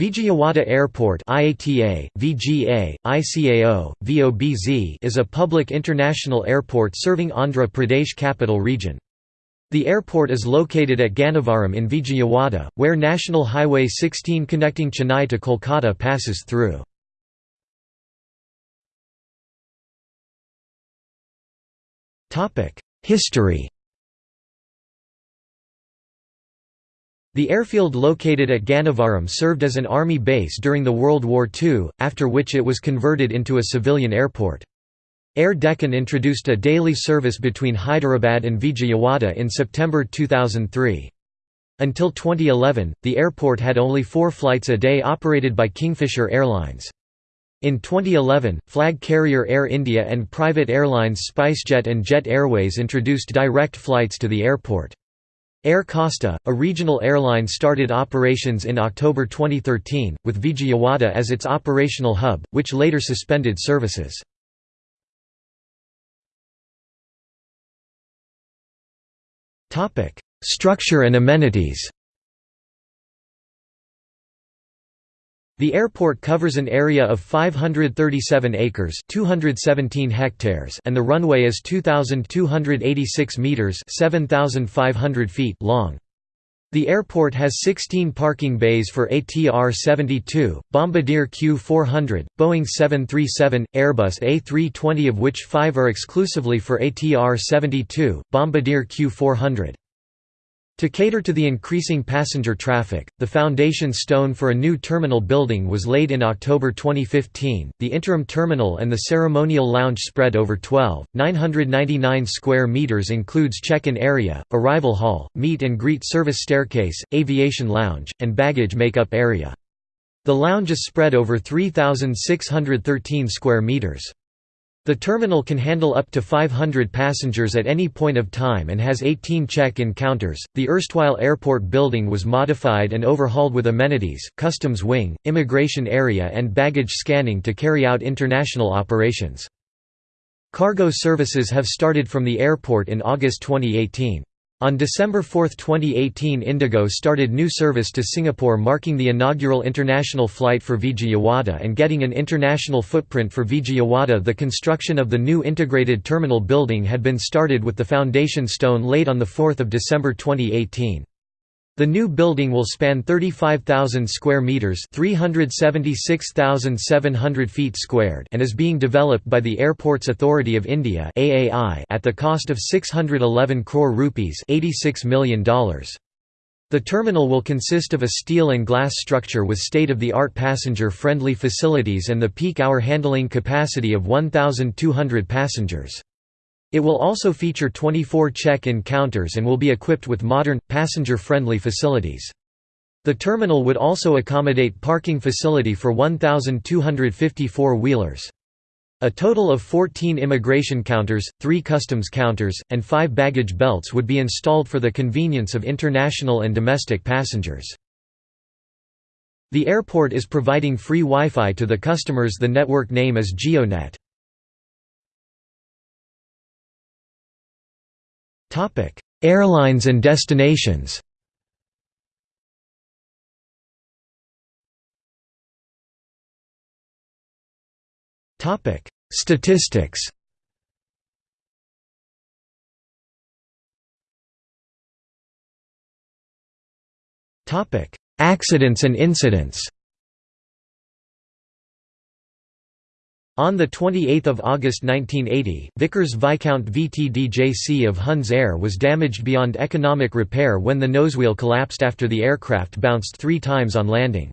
Vijayawada Airport IATA, VGA, ICAO, VOBZ is a public international airport serving Andhra Pradesh capital region. The airport is located at Gannavaram in Vijayawada, where National Highway 16 connecting Chennai to Kolkata passes through. History The airfield located at Gannavaram served as an army base during the World War II, after which it was converted into a civilian airport. Air Deccan introduced a daily service between Hyderabad and Vijayawada in September 2003. Until 2011, the airport had only four flights a day operated by Kingfisher Airlines. In 2011, flag carrier Air India and private airlines SpiceJet and Jet Airways introduced direct flights to the airport. Air Costa, a regional airline started operations in October 2013, with Vijayawada as its operational hub, which later suspended services. Structure and amenities The airport covers an area of 537 acres, 217 hectares, and the runway is 2286 meters, 7500 feet long. The airport has 16 parking bays for ATR-72, Bombardier Q400, Boeing 737, Airbus A320 of which 5 are exclusively for ATR-72, Bombardier Q400. To cater to the increasing passenger traffic, the foundation stone for a new terminal building was laid in October 2015. The interim terminal and the ceremonial lounge spread over 12, 999 square meters includes check-in area, arrival hall, meet and greet service staircase, aviation lounge, and baggage make-up area. The lounge is spread over 3613 square meters. The terminal can handle up to 500 passengers at any point of time and has 18 check-in counters. The erstwhile airport building was modified and overhauled with amenities, customs wing, immigration area and baggage scanning to carry out international operations. Cargo services have started from the airport in August 2018. On December 4, 2018 Indigo started new service to Singapore marking the inaugural international flight for Vijayawada and getting an international footprint for Vijayawada The construction of the new integrated terminal building had been started with the foundation stone laid on 4 December 2018. The new building will span 35,000 square meters, 376,700 feet squared, and is being developed by the Airports Authority of India (AAI) at the cost of 611 crore rupees, 86 million dollars. The terminal will consist of a steel and glass structure with state-of-the-art passenger-friendly facilities and the peak hour handling capacity of 1,200 passengers. It will also feature 24 check-in counters and will be equipped with modern, passenger-friendly facilities. The terminal would also accommodate parking facility for 1,254 wheelers. A total of 14 immigration counters, 3 customs counters, and 5 baggage belts would be installed for the convenience of international and domestic passengers. The airport is providing free Wi-Fi to the customers the network name is JioNet. Airlines and destinations. Topic: Statistics. Topic: Accidents and incidents. On 28 August 1980, Vickers Viscount VTDJC of Huns Air was damaged beyond economic repair when the nosewheel collapsed after the aircraft bounced three times on landing.